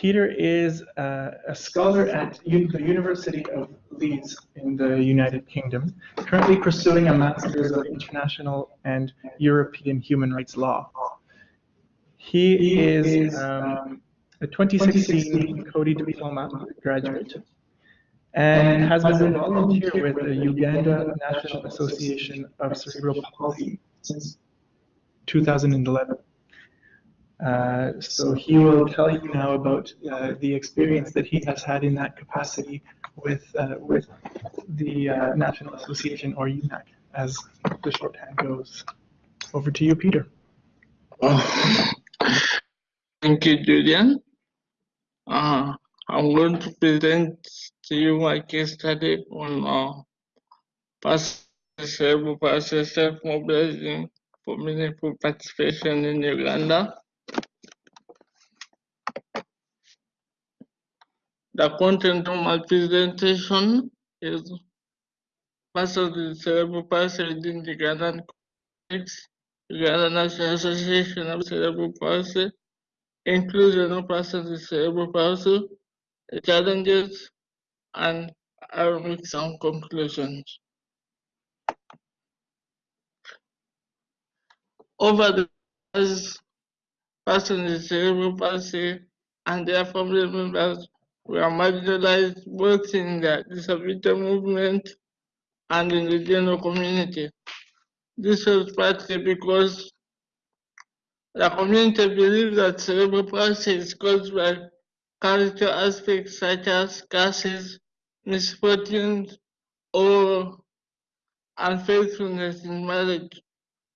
Peter is uh, a scholar at U the University of Leeds in the United Kingdom, currently pursuing a Master's of International and European Human Rights Law. He is um, a 2016 Coady Diploma graduate and has been a volunteer with the Uganda National Association of Cerebral Palsy since 2011. Uh, so he will tell you now about uh, the experience that he has had in that capacity with uh, with the uh, National Association or UNAC, as the shorthand goes. Over to you, Peter. Oh, thank you, Julian. Uh, I'm going to present to you my case study on past cerebral palsy self-mobilizing for meaningful participation in Uganda. The content of my presentation is the Cerebral Palsy within the Ugandan context, Uganda National Association of Cerebral Palsy, inclusion of persons with cerebral palsy, the challenges, and I will make some conclusions. Over the years, persons with cerebral palsy and their family members were marginalized both in the disability movement and in the general community. This was partly because the community believes that cerebral palsy is caused by character aspects such as curses, misfortunes, or unfaithfulness in marriage.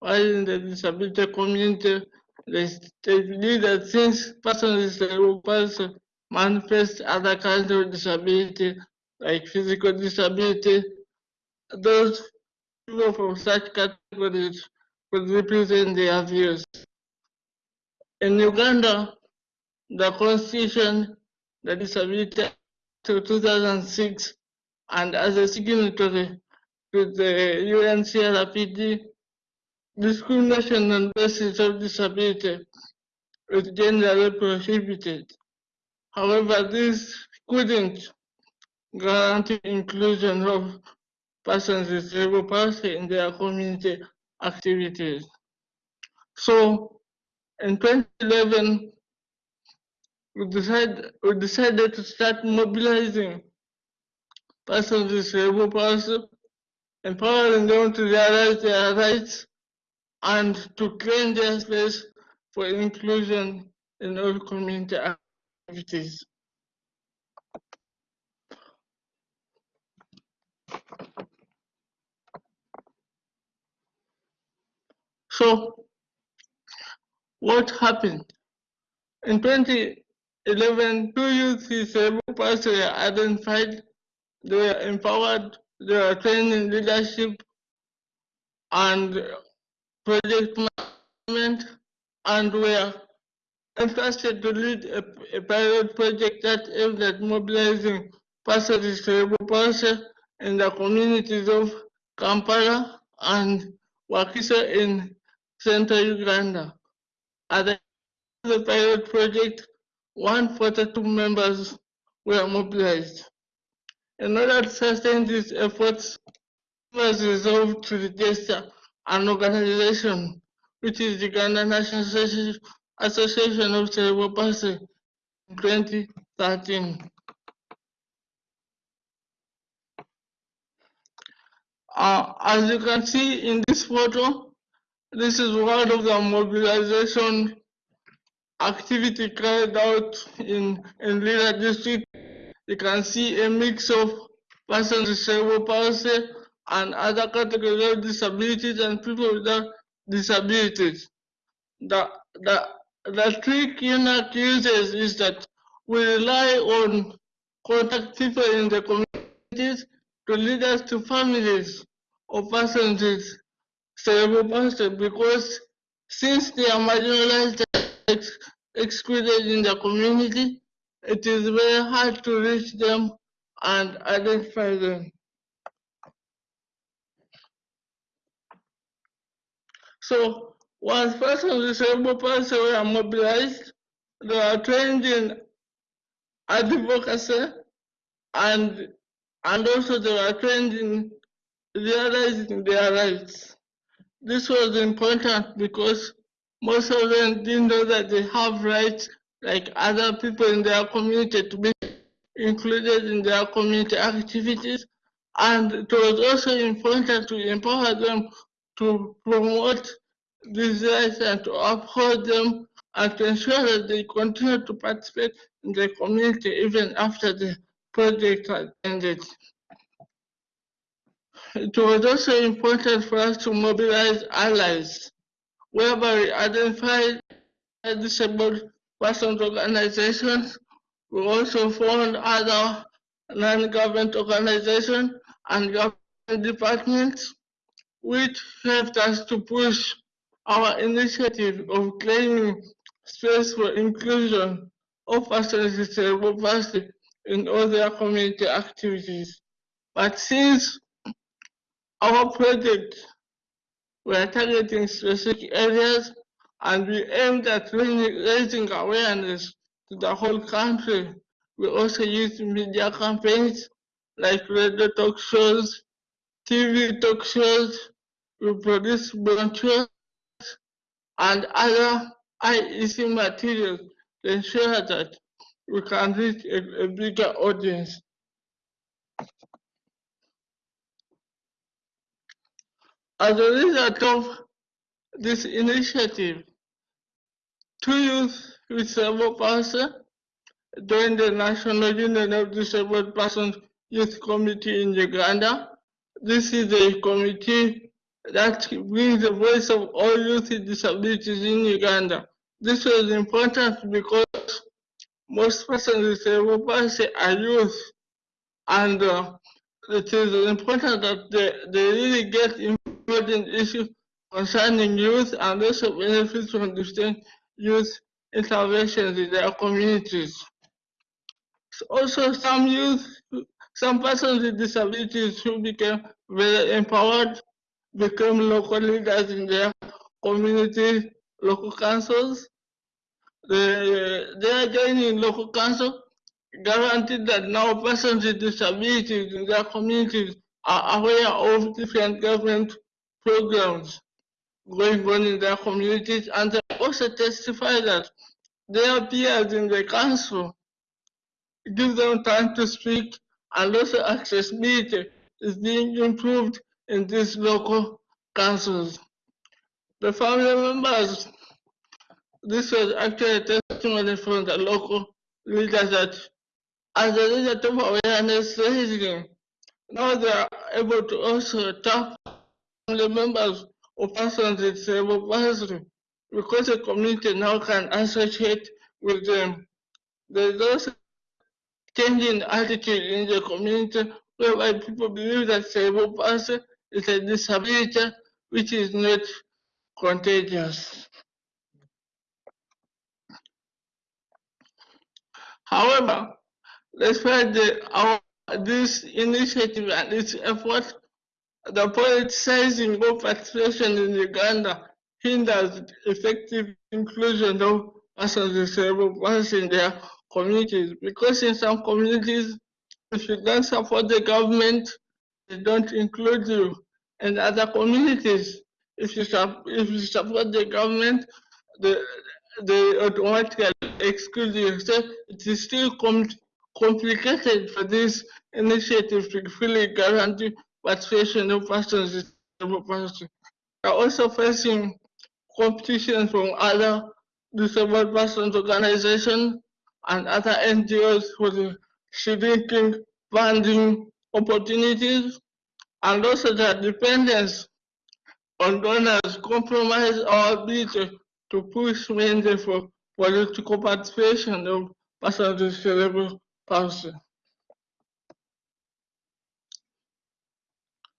While in the disability community, they, believe that since persons with cerebral palsy manifest other kinds of disability, like physical disability, those people from such categories could represent their views. In Uganda, the constitution, the disability to 2006, and as a signatory to the UNCRPD, discrimination on basis of disability is generally prohibited. However, this couldn't guarantee inclusion of persons with cerebral palsy in their community activities. So in 2011, we decided, we decided to start mobilizing persons with cerebral palsy, empowering them to realize their rights and to claim their space for inclusion in all community So, what happened? In 2011, two youth cerebral palsy were identified, they were empowered, they were trained in leadership and project management, and were entrusted to lead a, a pilot project that aimed at mobilizing with cerebral palsy in the communities of Kampala and Wakiso in central Uganda. At the, the pilot project, 142 members were mobilized. In order to sustain these efforts, was resolved to register an organization, which is the Uganda National Association of Cerebral Palsy in 2013. Uh, as you can see in this photo, this is one of the mobilization activity carried out in, in Lira district. You can see a mix of persons with cerebral palsy and other categories of disabilities and people without disabilities. The, the, the trick UNAC uses is that we rely on contact people in the communities to lead us to families of persons with cerebral palsy because since they are marginalized and excluded in the community, it is very hard to reach them and identify them. So once persons with cerebral were mobilized, they are trained in advocacy, and and also they were trained in realizing their rights. This was important because most of them didn't know that they have rights like other people in their community to be included in their community activities. And it was also important to empower them to promote rights and to uphold them and to ensure that they continue to participate in the community even after the project has ended. It was also important for us to mobilize allies, whereby we identified disabled persons organizations. We also formed other non-government organizations and government departments, which helped us to push our initiative of claiming space for inclusion of persons with cerebral palsy in all their community activities. But since our project, we are targeting specific areas and we aimed at raising awareness to the whole country. We also used media campaigns like radio talk shows, TV talk shows, we produced brochures and other IEC materials to ensure that we can reach a, a bigger audience. As a result of this initiative, two youth with cerebral palsy joined the National Union of Disabled Persons Youth Committee in Uganda. This is a committee that brings the voice of all youth with disabilities in Uganda. This was important because most persons with cerebral palsy are youth and uh, it is important that they, they really get important issues concerning youth and also benefits from different youth interventions in their communities. Also, some youth, some persons with disabilities who became very empowered became local leaders in their community, local councils. They, they are joining local council guaranteed that now persons with disabilities in their communities are aware of different government programs going on in their communities and they also testify that their peers in the council give them time to speak and also accessibility is being improved in these local councils. The family members, this was actually a testimony from the local leaders that as a result of awareness raising, now they are able to also tap the members of persons with cerebral palsy because the community now can associate with them. There is also changing attitude in the community whereby people believe that cerebral palsy is a disability which is not contagious. However, despite the, our, this initiative and its effort, the politicizing of participation in Uganda hinders effective inclusion of persons with cerebral palsy in their communities because in some communities, if you don't support the government, they don't include you. In other communities, if you, if you support the government, the, they automatically exclude you. So it is still com complicated for this initiative to fully guarantee participation of persons with cerebral palsy. We are also facing competition from other disabled persons organizations and other NGOs for the funding opportunities and also the dependence on donors compromise our ability to push mainly for political participation of persons with cerebral.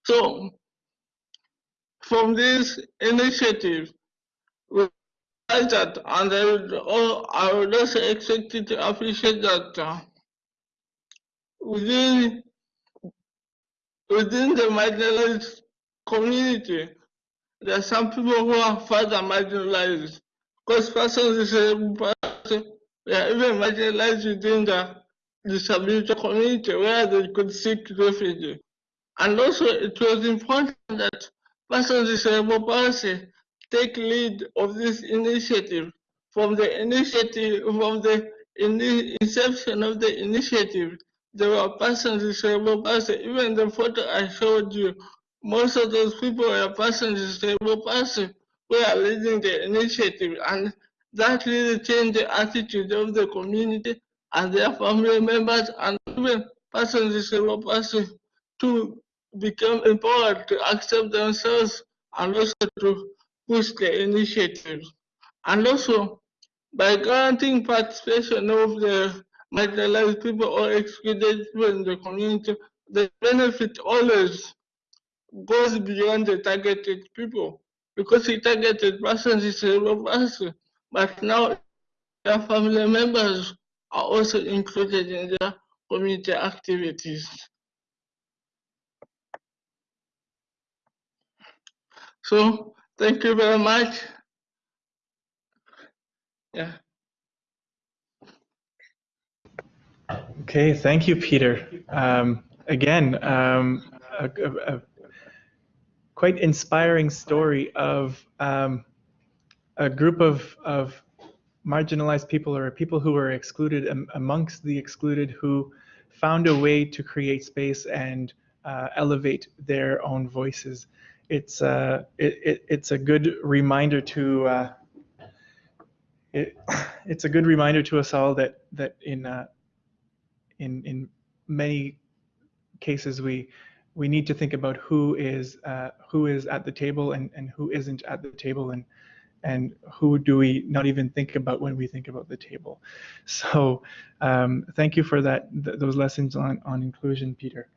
So, from this initiative, we that, and I would, I would also expect to appreciate that uh, within within the marginalized community, there are some people who are further marginalized. Because persons cerebral palsy, they are even marginalized within the disability community where they could seek refuge. And also it was important that persons cerebral palsy take lead of this initiative from the initiative from the in inception of the initiative there were persons with cerebral palsy even the photo i showed you most of those people were with cerebral palsy who are leading the initiative and that really changed the attitude of the community and their family members and even persons cerebral palsy to become empowered to accept themselves and also to push the initiative. And also, by granting participation of the marginalized people or excluded people in the community, the benefit always goes beyond the targeted people because the targeted person is a person, but now their family members are also included in their community activities. So thank you very much. Yeah. Okay, thank you, Peter. Um, again, um, a, a, a, quite inspiring story of um, a group of, of marginalized people or people who were excluded amongst the excluded who found a way to create space and uh, elevate their own voices it's uh, it, it, it's a good reminder to uh, it, it's a good reminder to us all that that in uh, in in many cases we we need to think about who is uh, who is at the table and, and who isn't at the table and and who do we not even think about when we think about the table. So um, thank you for that th those lessons on, on inclusion, Peter.